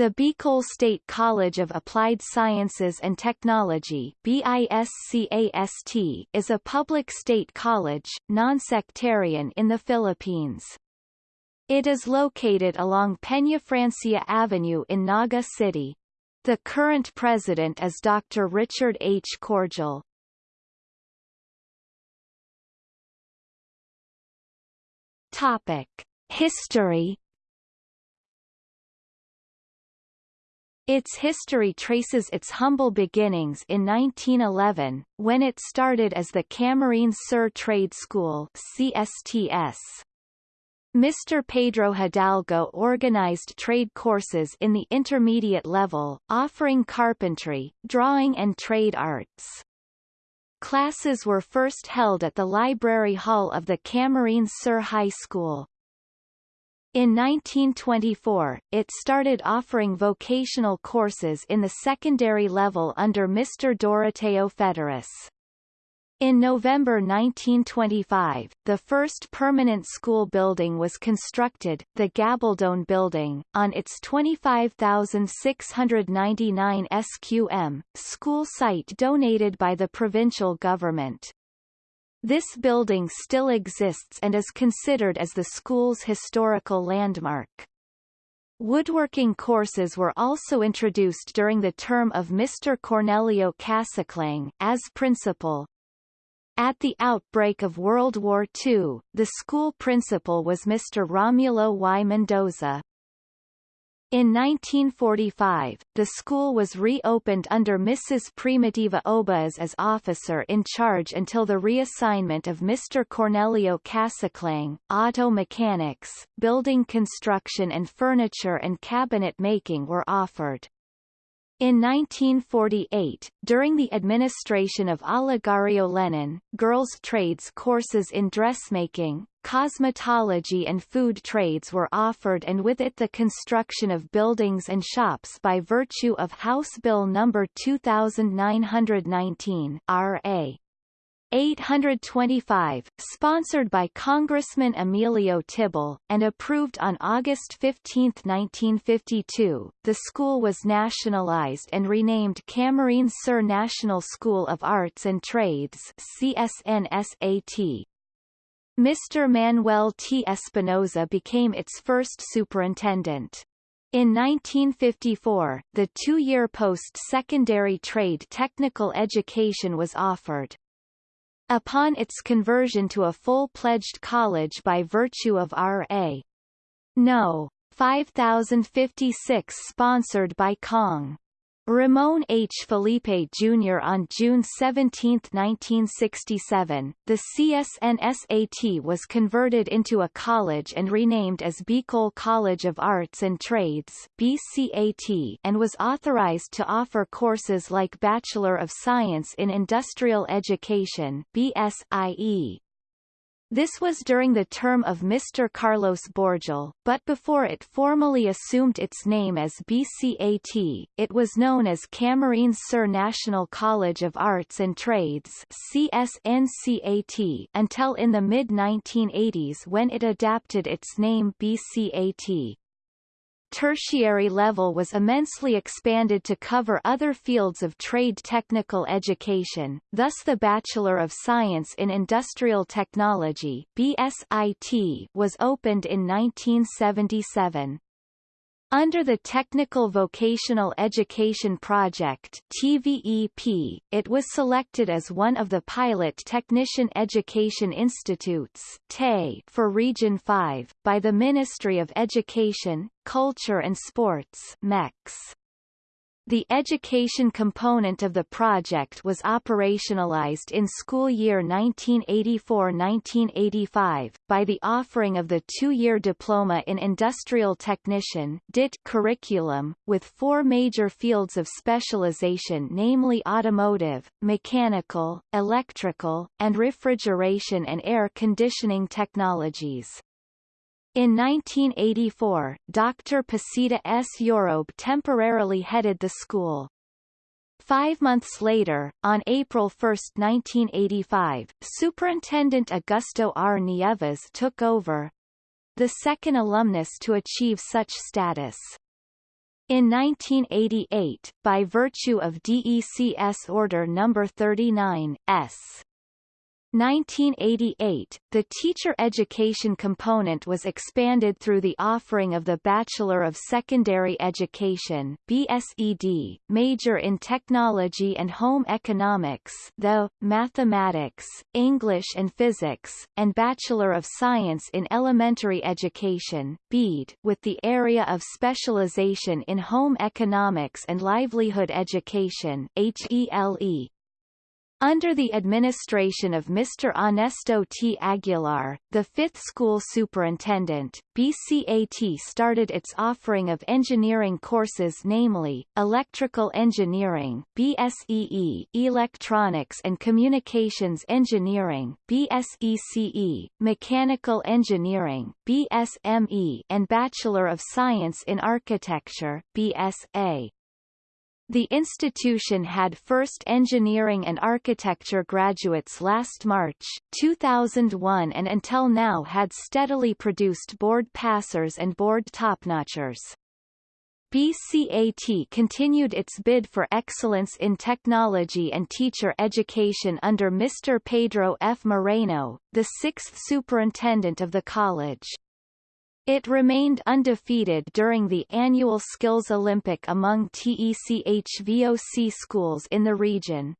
The Bicol State College of Applied Sciences and Technology BISCAST, is a public state college, non-sectarian in the Philippines. It is located along Peña Francia Avenue in Naga City. The current president is Dr. Richard H. Cordial. Topic. History Its history traces its humble beginnings in 1911, when it started as the Camarines Sur Trade School CSTS. Mr. Pedro Hidalgo organized trade courses in the intermediate level, offering carpentry, drawing and trade arts. Classes were first held at the library hall of the Camarines Sur High School. In 1924, it started offering vocational courses in the secondary level under Mr. Doroteo Federis. In November 1925, the first permanent school building was constructed, the Gabaldon Building, on its 25,699 SQM, school site donated by the provincial government. This building still exists and is considered as the school's historical landmark. Woodworking courses were also introduced during the term of Mr. Cornelio Casaclang, as principal. At the outbreak of World War II, the school principal was Mr. Romulo Y. Mendoza. In 1945, the school was reopened under Mrs. Primitiva Obas as officer in charge until the reassignment of Mr. Cornelio Casaclang, auto mechanics, building construction and furniture and cabinet making were offered. In 1948, during the administration of Olegario Lenin, girls' trades courses in dressmaking, cosmetology and food trades were offered and with it the construction of buildings and shops by virtue of House Bill No. 2919 R.A. 825, sponsored by Congressman Emilio Tibble, and approved on August 15, 1952, the school was nationalized and renamed Camarines Sur National School of Arts and Trades CSNSAT. Mr. Manuel T. Espinoza became its first superintendent. In 1954, the two-year post-secondary trade technical education was offered. Upon its conversion to a full-pledged college by virtue of R.A. No. 5056 sponsored by Cong. Ramon H. Felipe Jr. On June 17, 1967, the CSNSAT was converted into a college and renamed as Bicol College of Arts and Trades BCAT and was authorized to offer courses like Bachelor of Science in Industrial Education BSIE, this was during the term of Mr. Carlos Borgel, but before it formally assumed its name as BCAT, it was known as Camarines Sur National College of Arts and Trades CSNCAT until in the mid-1980s when it adapted its name BCAT tertiary level was immensely expanded to cover other fields of trade technical education, thus the Bachelor of Science in Industrial Technology BSIT was opened in 1977. Under the Technical Vocational Education Project TVEP, it was selected as one of the pilot Technician Education Institutes for Region 5, by the Ministry of Education, Culture and Sports MECS. The education component of the project was operationalized in school year 1984-1985, by the offering of the two-year Diploma in Industrial Technician DIT curriculum, with four major fields of specialization namely automotive, mechanical, electrical, and refrigeration and air conditioning technologies. In 1984, Dr. Pasita S. Yorobe temporarily headed the school. Five months later, on April 1, 1985, Superintendent Augusto R. Nieves took over, the second alumnus to achieve such status. In 1988, by virtue of DECS Order No. 39, S. 1988, the teacher education component was expanded through the offering of the Bachelor of Secondary Education BSED, major in Technology and Home Economics though, Mathematics, English and Physics, and Bachelor of Science in Elementary Education BED, with the area of specialization in Home Economics and Livelihood Education HELE, under the administration of Mr. Ernesto T. Aguilar, the fifth school superintendent, BCAT started its offering of engineering courses namely, Electrical Engineering BSEE, Electronics and Communications Engineering BSECE, Mechanical Engineering BSME, and Bachelor of Science in Architecture BSA. The institution had first engineering and architecture graduates last March, 2001 and until now had steadily produced board passers and board topnotchers. BCAT continued its bid for excellence in technology and teacher education under Mr. Pedro F. Moreno, the sixth superintendent of the college. It remained undefeated during the annual Skills Olympic among TECHVOC schools in the region.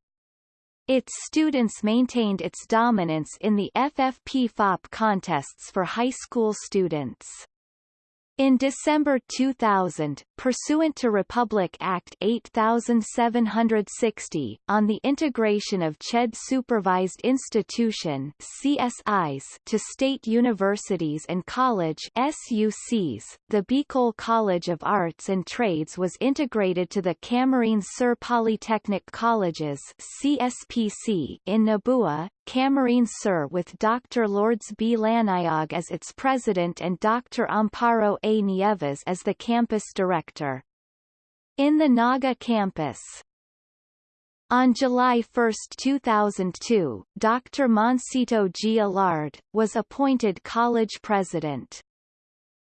Its students maintained its dominance in the FFP-FOP contests for high school students. In December 2000, pursuant to Republic Act 8760, on the integration of CHED supervised institution CSIs to state universities and college SUCs, the Bicol College of Arts and Trades was integrated to the Camarines Sur Polytechnic Colleges CSPC in Nabua, Camarines Sur with Dr. Lourdes B. Laniag as its president and Dr. Amparo A. Nieves as the campus director. In the Naga campus, on July 1, 2002, Dr. Moncito G. Allard, was appointed college president.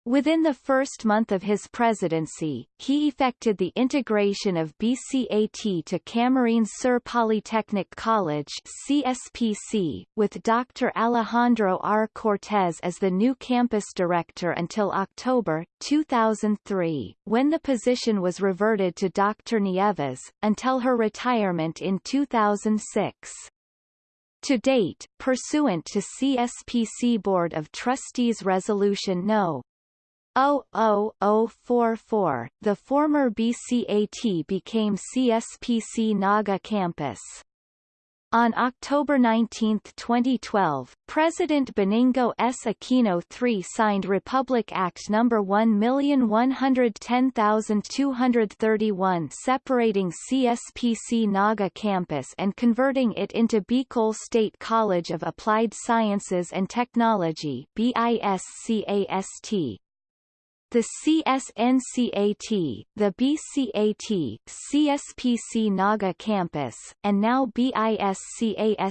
Within the first month of his presidency, he effected the integration of BCAT to Camarines Sur Polytechnic College CSPC, with Dr. Alejandro R. Cortez as the new campus director until October, 2003, when the position was reverted to Dr. Nieves, until her retirement in 2006. To date, pursuant to CSPC Board of Trustees Resolution No. 00044, the former BCAT became CSPC Naga campus. On October 19, 2012, President Benigno S. Aquino III signed Republic Act No. 1110231 separating CSPC Naga campus and converting it into Bicol State College of Applied Sciences and Technology BISCAST. The CSNCAT, the BCAT, CSPC Naga campus, and now BISCAST,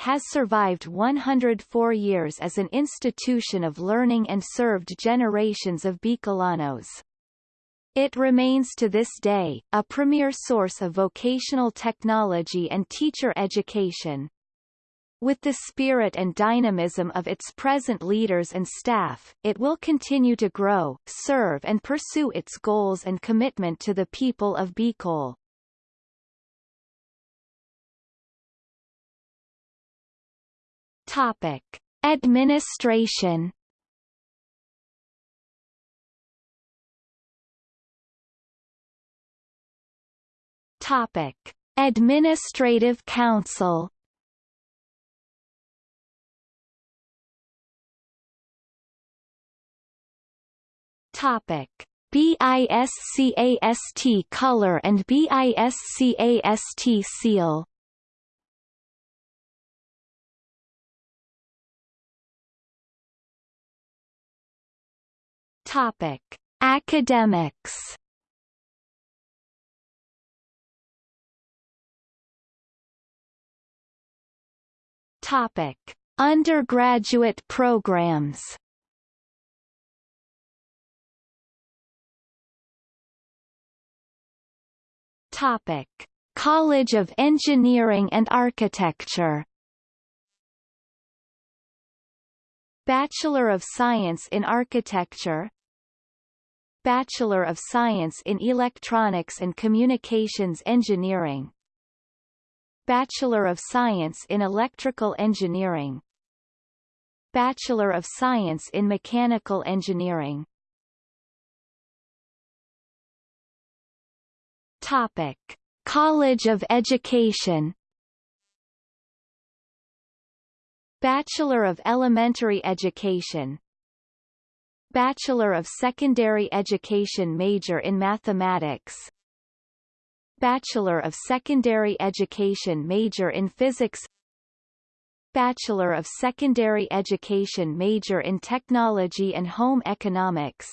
has survived 104 years as an institution of learning and served generations of Bicolanos. It remains to this day, a premier source of vocational technology and teacher education. With the spirit and dynamism of its present leaders and staff, it will continue to grow, serve and pursue its goals and commitment to the people of Bicol. Topic. Administration Topic. Administrative Council Topic: BISCAST color and BISCAST seal. Topic: Academics. Topic: Undergraduate programs. Topic. College of Engineering and Architecture. Bachelor of Science in Architecture. Bachelor of Science in Electronics and Communications Engineering. Bachelor of Science in Electrical Engineering. Bachelor of Science in Mechanical Engineering Topic. College of Education Bachelor of Elementary Education Bachelor of Secondary Education major in Mathematics Bachelor of Secondary Education major in Physics Bachelor of Secondary Education major in Technology and Home Economics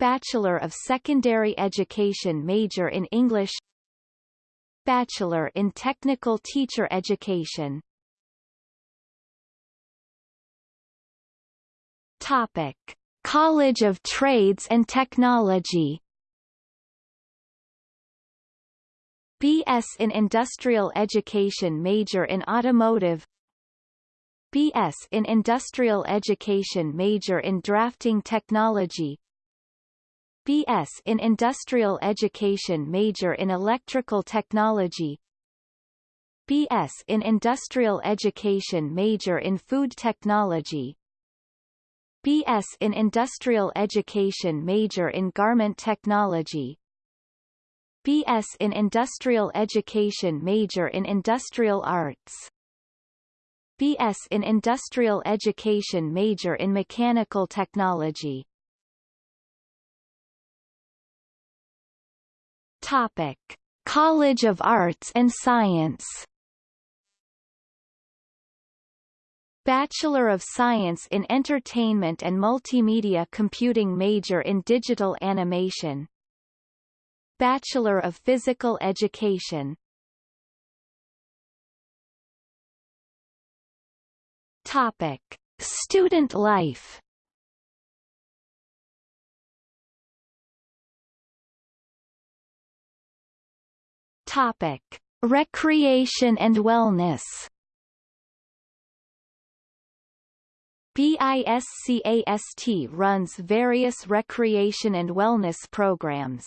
Bachelor of Secondary Education major in English Bachelor in Technical Teacher Education. Topic. College of Trades and Technology. BS in Industrial Education major in Automotive. BS in Industrial Education major in Drafting Technology BS in Industrial Education major in Electrical Technology. BS in Industrial Education major in Food Technology. BS in Industrial Education major in Garment Technology. BS in Industrial Education major in Industrial Arts. BS in Industrial Education major in Mechanical Technology Topic. College of Arts and Science Bachelor of Science in Entertainment and Multimedia Computing major in Digital Animation Bachelor of Physical Education Topic. Student life Topic. Recreation and wellness BISCAST runs various recreation and wellness programs.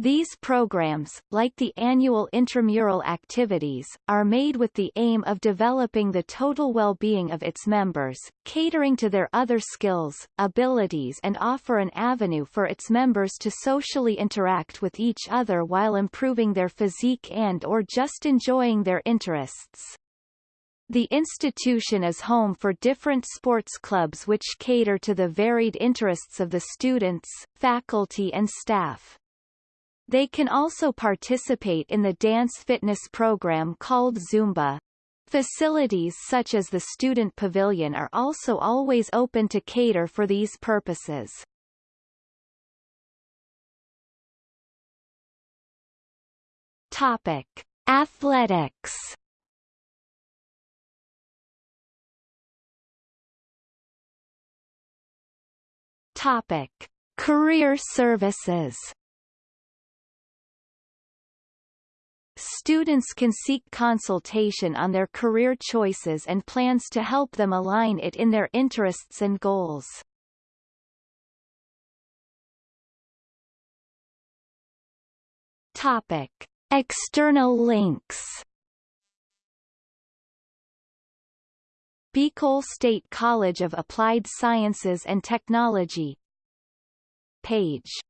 These programs, like the annual intramural activities, are made with the aim of developing the total well-being of its members, catering to their other skills, abilities and offer an avenue for its members to socially interact with each other while improving their physique and or just enjoying their interests. The institution is home for different sports clubs which cater to the varied interests of the students, faculty and staff. They can also participate in the dance fitness program called Zumba. Facilities such as the student pavilion are also always open to cater for these purposes. Topic: Athletics Topic: Career services. Students can seek consultation on their career choices and plans to help them align it in their interests and goals. Topic: External links Bicol State College of Applied Sciences and Technology Page